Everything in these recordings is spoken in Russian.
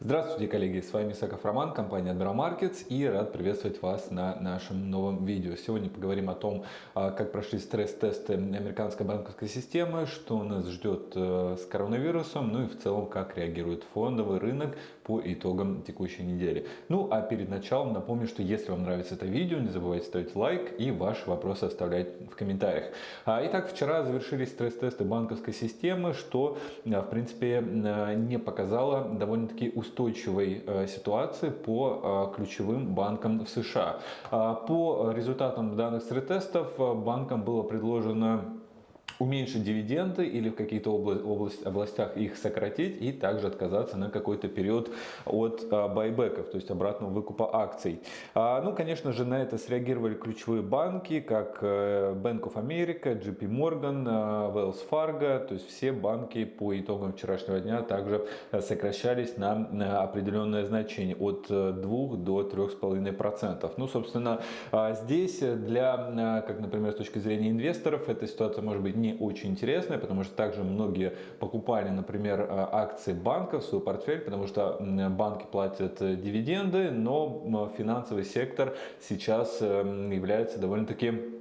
Здравствуйте, коллеги! С вами Саков Роман, компания Admiral Markets и рад приветствовать вас на нашем новом видео. Сегодня поговорим о том, а, как прошли стресс-тесты американской банковской системы, что нас ждет э, с коронавирусом, ну и в целом, как реагирует фондовый рынок по итогам текущей недели. Ну а перед началом напомню, что если вам нравится это видео, не забывайте ставить лайк и ваши вопросы оставлять в комментариях. А, итак, вчера завершились стресс-тесты банковской системы, что в принципе не показало довольно-таки устойчивой э, ситуации по ключевым банкам в США. А, по результатам данных стресс-тестов банкам было предложено уменьшить дивиденды или в каких-то область, областях их сократить и также отказаться на какой-то период от а, байбеков, то есть обратного выкупа акций. А, ну, конечно же, на это среагировали ключевые банки, как э, Bank of America, JP Morgan, э, Wells Fargo, то есть все банки по итогам вчерашнего дня также э, сокращались на определенное значение от 2 до 3,5%. Ну, собственно, а, здесь для, как, например, с точки зрения инвесторов, эта ситуация может быть не очень интересная, потому что также многие покупали, например, э, акции банков в свой портфель, потому что банки платят э, дивиденды, но финансовый сектор сейчас эм, является довольно-таки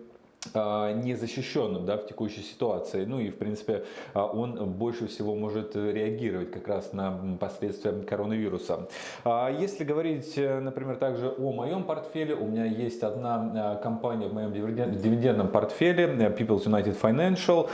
незащищенным да, в текущей ситуации. Ну и в принципе а, он больше всего может реагировать как раз на последствия коронавируса. А, если говорить, э, например, также о моем портфеле, у меня есть одна компания в моем дивидендном портфеле, э, People's United Financial,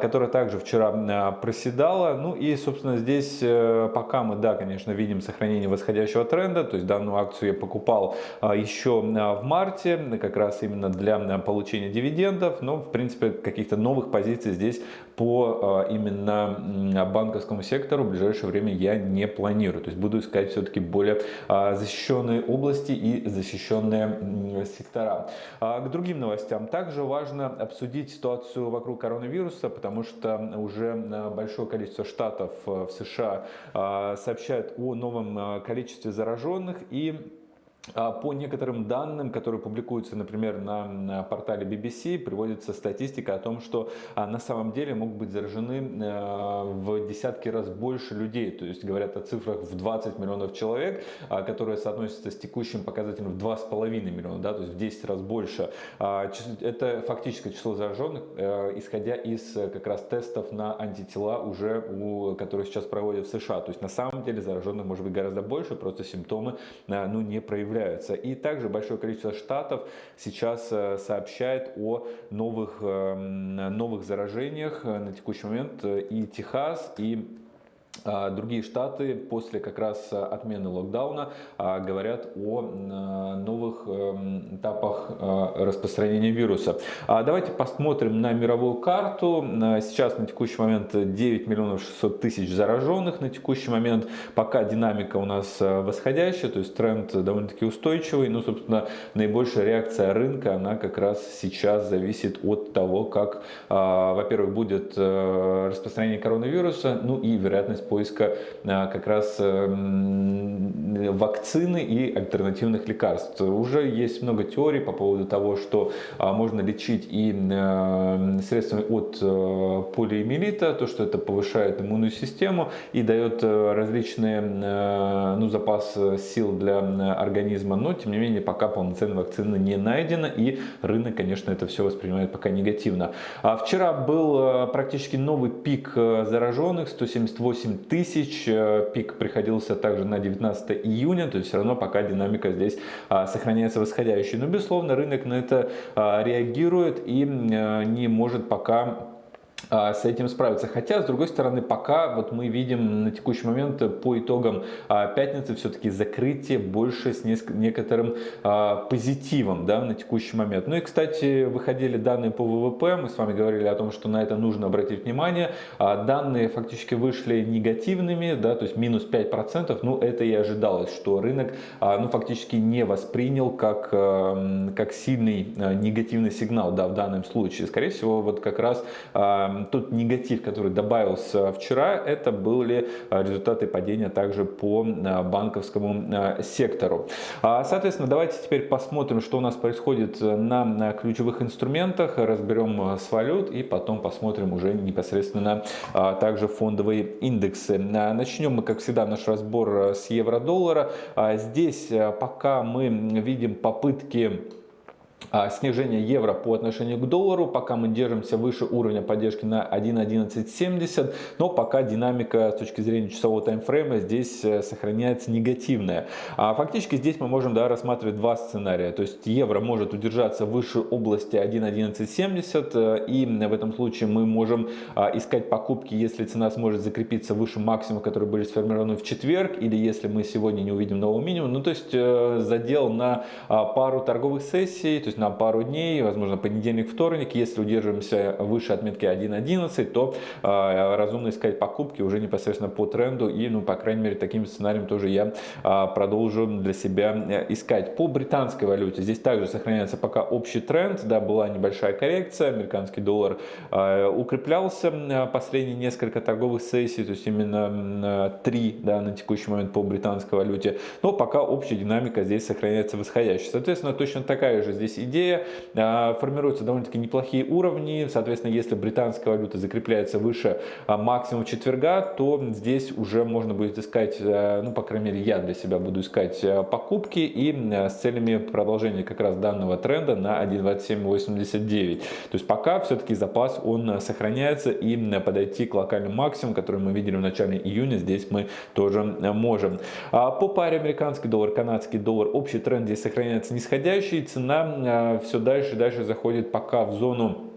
которая также вчера проседала. Ну и, собственно, здесь э, пока мы, да, конечно, видим сохранение восходящего тренда, то есть данную акцию я покупал еще в марте, как раз именно для получения дивидендов дивидендов, но в принципе каких-то новых позиций здесь по а, именно банковскому сектору в ближайшее время я не планирую. То есть буду искать все-таки более а, защищенные области и защищенные сектора. А, к другим новостям. Также важно обсудить ситуацию вокруг коронавируса, потому что уже большое количество штатов в США сообщают о новом количестве зараженных и по некоторым данным, которые публикуются, например, на портале BBC, приводится статистика о том, что а, на самом деле могут быть заражены а, в десятки раз больше людей. То есть говорят о цифрах в 20 миллионов человек, которые соотносятся с текущим показателем в 2,5 миллиона, да, то есть в 10 раз больше. Это фактическое число зараженных, исходя из как раз тестов на антитела, уже у, которые сейчас проводят в США. То есть на самом деле зараженных может быть гораздо больше, просто симптомы ну, не проявляются появляются. И также большое количество штатов сейчас э, сообщает о новых, эм, новых заражениях э, на текущий момент. И Техас, и другие штаты после как раз отмены локдауна а, говорят о новых эм, этапах а, распространения вируса. Давайте посмотрим на мировую карту. Сейчас на текущий момент 9 миллионов 600 тысяч зараженных. На текущий момент пока динамика у нас восходящая, то есть тренд довольно-таки устойчивый. Но, собственно, наибольшая реакция рынка, она как раз сейчас зависит от того, как, во-первых, будет э, распространение коронавируса, ну и вероятность поиска а, как раз эм, вакцины и альтернативных лекарств. Уже есть много теорий по поводу того, что а, можно лечить и э, средствами от э, полиэмилита, то, что это повышает иммунную систему и дает э, различные ну, запас сил для организма, но тем не менее пока полноценной вакцины не найдено и рынок, конечно, это все воспринимает пока негативно. А вчера был практически новый пик зараженных, 178 тысяч. Э, пик приходился также на 19 июня, то есть все равно пока динамика здесь а, сохраняется восходящей. Но, безусловно, рынок на это а, реагирует и э, не может пока с этим справиться. Хотя, с другой стороны, пока вот мы видим на текущий момент по итогам а, пятницы все-таки закрытие больше с некоторым а, позитивом да, на текущий момент. Ну и, кстати, выходили данные по ВВП, мы с вами говорили о том, что на это нужно обратить внимание. Данные фактически вышли негативными, да, то есть минус 5%, ну это и ожидалось, что рынок ну, фактически не воспринял как, как сильный негативный сигнал да, в данном случае. Скорее всего, вот как раз тот негатив, который добавился вчера, это были результаты падения также по банковскому сектору. Соответственно, давайте теперь посмотрим, что у нас происходит на ключевых инструментах, разберем с валют и потом посмотрим уже непосредственно также фондовые индексы. Начнем мы, как всегда, наш разбор с евро-доллара. Здесь пока мы видим попытки а, снижение евро по отношению к доллару, пока мы держимся выше уровня поддержки на 1.1170, но пока динамика с точки зрения часового таймфрейма здесь э, сохраняется негативная. А фактически здесь мы можем да, рассматривать два сценария, то есть евро может удержаться выше области 1.1170 э, и в этом случае мы можем а, искать покупки, если цена сможет закрепиться выше максимума, которые были сформированы в четверг, или если мы сегодня не увидим нового минимума, ну то есть э, задел на а, пару торговых сессий, то есть на пару дней, возможно, понедельник, вторник. Если удерживаемся выше отметки 1.11, то э, разумно искать покупки уже непосредственно по тренду. И, ну, по крайней мере, таким сценарием тоже я э, продолжу для себя э, искать. По британской валюте здесь также сохраняется пока общий тренд. Да, была небольшая коррекция. Американский доллар э, укреплялся последние несколько торговых сессий, то есть именно три да, на текущий момент по британской валюте. Но пока общая динамика здесь сохраняется восходящей. Соответственно, точно такая же здесь идея. А, формируются довольно-таки неплохие уровни. Соответственно, если британская валюта закрепляется выше а, максимума четверга, то здесь уже можно будет искать, а, ну, по крайней мере, я для себя буду искать покупки и с целями продолжения как раз данного тренда на 1.2789. То есть пока все-таки запас он сохраняется и подойти к локальному максимуму, который мы видели в начале июня, здесь мы тоже можем. По паре американский доллар, канадский доллар, общий тренд здесь сохраняется нисходящий, цена все дальше и дальше заходит пока в зону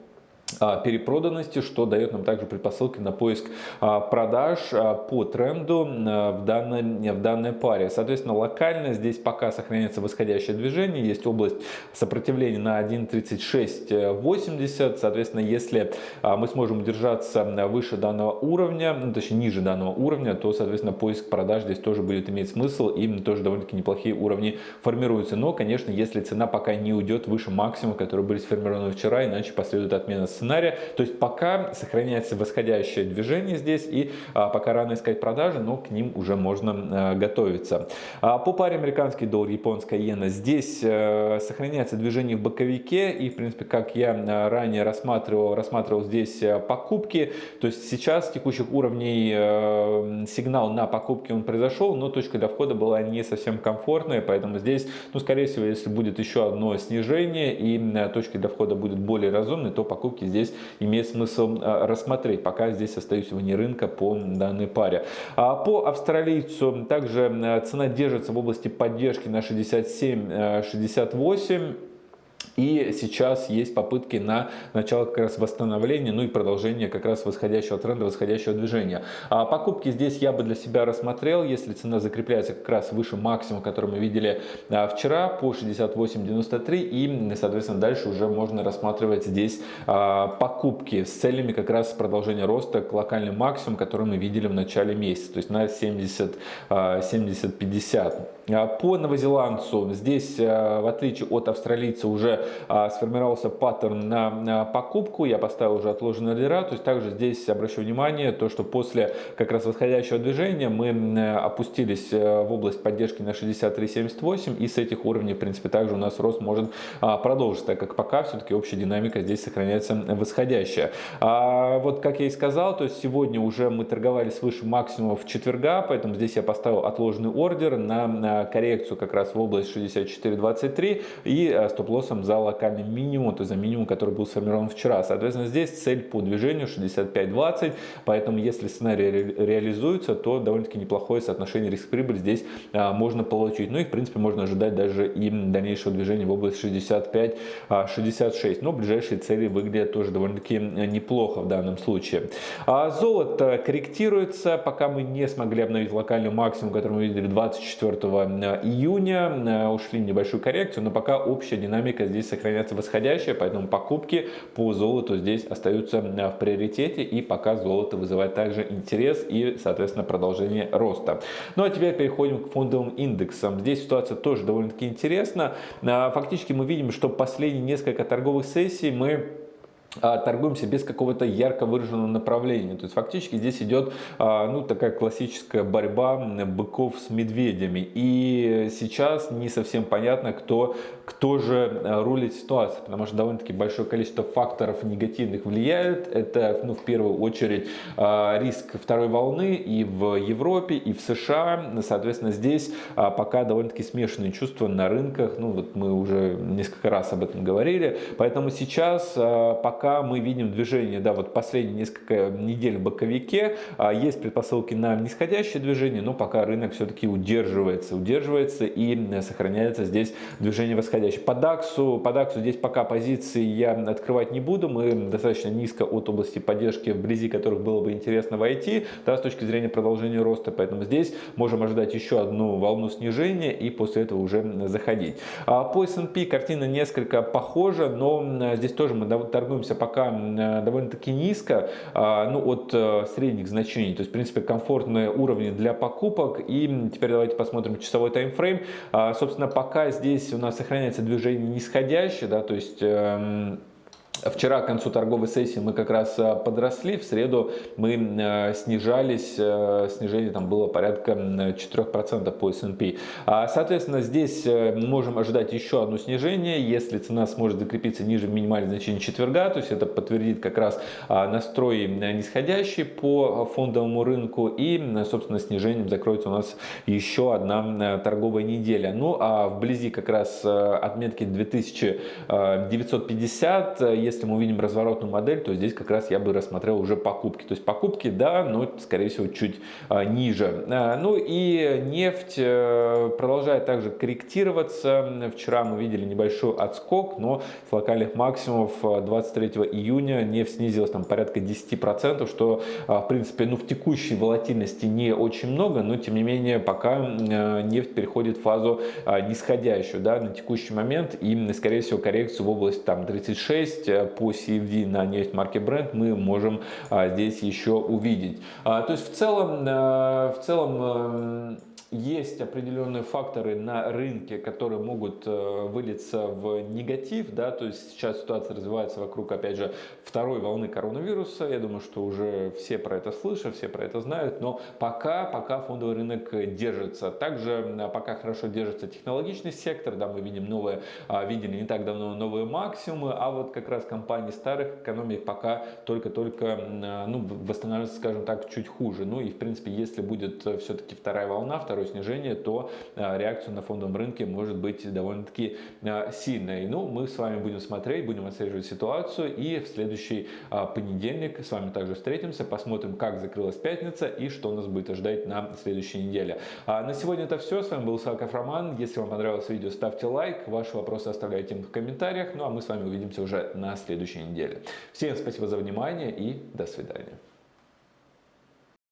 перепроданности, что дает нам также предпосылки на поиск а, продаж а, по тренду в данной, в данной паре. Соответственно, локально здесь пока сохраняется восходящее движение, есть область сопротивления на 1.3680, соответственно, если мы сможем удержаться выше данного уровня, ну, точнее ниже данного уровня, то, соответственно, поиск продаж здесь тоже будет иметь смысл, и тоже довольно-таки неплохие уровни формируются. Но, конечно, если цена пока не уйдет выше максимума, которые были сформированы вчера, иначе последует отмена сценария. То есть пока сохраняется восходящее движение здесь и а, пока рано искать продажи, но к ним уже можно а, готовиться. А, по паре американский доллар, японская иена, здесь а, сохраняется движение в боковике и в принципе как я а, ранее рассматривал, рассматривал здесь покупки. То есть сейчас с текущих уровней сигнал на покупки он произошел, но точка для входа была не совсем комфортная, поэтому здесь, ну скорее всего, если будет еще одно снижение и точка для входа будет более разумной, то покупки здесь имеет смысл а, рассмотреть. Пока здесь остаюсь вне рынка по данной паре. А по австралийцу также цена держится в области поддержки на 67-68. И сейчас есть попытки на начало как раз восстановления, ну и продолжение как раз восходящего тренда, восходящего движения. А покупки здесь я бы для себя рассмотрел, если цена закрепляется как раз выше максимума, который мы видели а, вчера по 68.93 и, соответственно, дальше уже можно рассматривать здесь а, покупки с целями как раз продолжения роста к локальному максимуму, который мы видели в начале месяца, то есть на 70, 70-50. А, по новозеландцу здесь, в отличие от австралийца, уже а, сформировался паттерн на покупку, я поставил уже отложенные ордера, то есть также здесь обращу внимание, то что после как раз восходящего движения мы опустились э, в область поддержки на 63.78 и с этих уровней в принципе также у нас рост может а, продолжиться, так как пока все-таки общая динамика здесь сохраняется восходящая. А вот как я и сказал, то есть сегодня уже мы торговали свыше максимумов четверга, поэтому здесь я поставил отложенный ордер на коррекцию как раз в область 64.23 и э, стоп-лоссом за локальный минимум, то есть за минимум, который был сформирован вчера. Соответственно, здесь цель по движению 65-20, поэтому если сценарий ре реализуется, то довольно-таки неплохое соотношение риск-прибыль здесь а, можно получить. Ну и в принципе можно ожидать даже и дальнейшего движения в область 65-66. А, Но ближайшие цели выглядят тоже довольно-таки неплохо в данном случае. А золото корректируется, пока мы не смогли обновить локальный максимум, который мы видели 24 июня, ушли в небольшую коррекцию, но пока общая динамика здесь здесь сохраняется восходящая, поэтому покупки по золоту здесь остаются в приоритете и пока золото вызывает также интерес и, соответственно, продолжение роста. Ну а теперь переходим к фондовым индексам. Здесь ситуация тоже довольно-таки интересна. А, фактически мы видим, что последние несколько торговых сессий мы торгуемся без какого-то ярко выраженного направления. То есть фактически здесь идет а, ну, такая классическая борьба быков с медведями. И сейчас не совсем понятно, кто, кто же а, рулит ситуацией, потому что довольно-таки большое количество факторов негативных влияет. Это ну, в первую очередь риск второй волны и в Европе, и в США. Соответственно, здесь пока довольно-таки смешанные чувства на рынках. Ну, вот мы уже несколько раз об этом говорили. Поэтому сейчас пока пока мы видим движение, да, вот последние несколько недель в боковике, а, есть предпосылки на нисходящее движение, но пока рынок все-таки удерживается, удерживается и сохраняется здесь движение восходящее. По DAX, по DAX здесь пока позиции я открывать не буду, мы достаточно низко от области поддержки, вблизи которых было бы интересно войти, да, с точки зрения продолжения роста, поэтому здесь можем ожидать еще одну волну снижения и после этого уже заходить. А по S&P картина несколько похожа, но здесь тоже мы торгуемся находимся пока э, довольно-таки низко, а, ну, от э, средних значений. То есть, в принципе, комфортные уровни для покупок. И теперь давайте посмотрим часовой таймфрейм. А, собственно, пока здесь у нас сохраняется движение нисходящее, да, то есть эм, Вчера к концу торговой сессии мы как раз э, подросли, в среду мы э, снижались, э, снижение там было порядка 4% по S&P. А, соответственно, здесь можем ожидать еще одно снижение, если цена сможет закрепиться ниже минимального значения четверга, то есть это подтвердит как раз а, настрой нисходящий по фондовому рынку и, собственно, снижением закроется у нас еще одна торговая неделя. Ну а вблизи как раз отметки 2950, если мы увидим разворотную модель, то здесь как раз я бы рассмотрел уже покупки. То есть покупки, да, но скорее всего чуть а, ниже. А, ну и нефть э, продолжает также корректироваться. Вчера мы видели небольшой отскок, но с локальных максимумов 23 э, июня нефть снизилась там порядка 10%, что а, в принципе ну, в текущей волатильности не очень много, но тем не менее пока э, нефть переходит в фазу нисходящую да, на текущий момент и скорее всего коррекцию в область там 36 по CFD на нефть марки Brent мы можем а, здесь еще увидеть. А, то есть в целом, э, в целом эм, есть определенные факторы на рынке, которые могут э, вылиться в негатив, да, то есть сейчас ситуация развивается вокруг, опять же, второй волны коронавируса, я думаю, что уже все про это слышат, все про это знают, но пока, пока фондовый рынок держится. Также пока хорошо держится технологичный сектор, да, мы видим новые, а, видели не так давно новые максимумы, а вот как раз компании старых экономик пока только-только, ну, восстанавливаются, скажем так, чуть хуже. Ну и, в принципе, если будет э, все-таки вторая волна, второй второе снижение, то а, реакция на фондовом рынке может быть довольно-таки а, сильной. Ну, мы с вами будем смотреть, будем отслеживать ситуацию и в следующий а, понедельник с вами также встретимся, посмотрим, как закрылась пятница и что нас будет ожидать на следующей неделе. На сегодня это все. С вами был Саков Роман. Если вам понравилось видео, ставьте лайк. Ваши вопросы оставляйте в комментариях. Ну а мы с вами увидимся уже на следующей неделе. Всем спасибо за внимание и до свидания.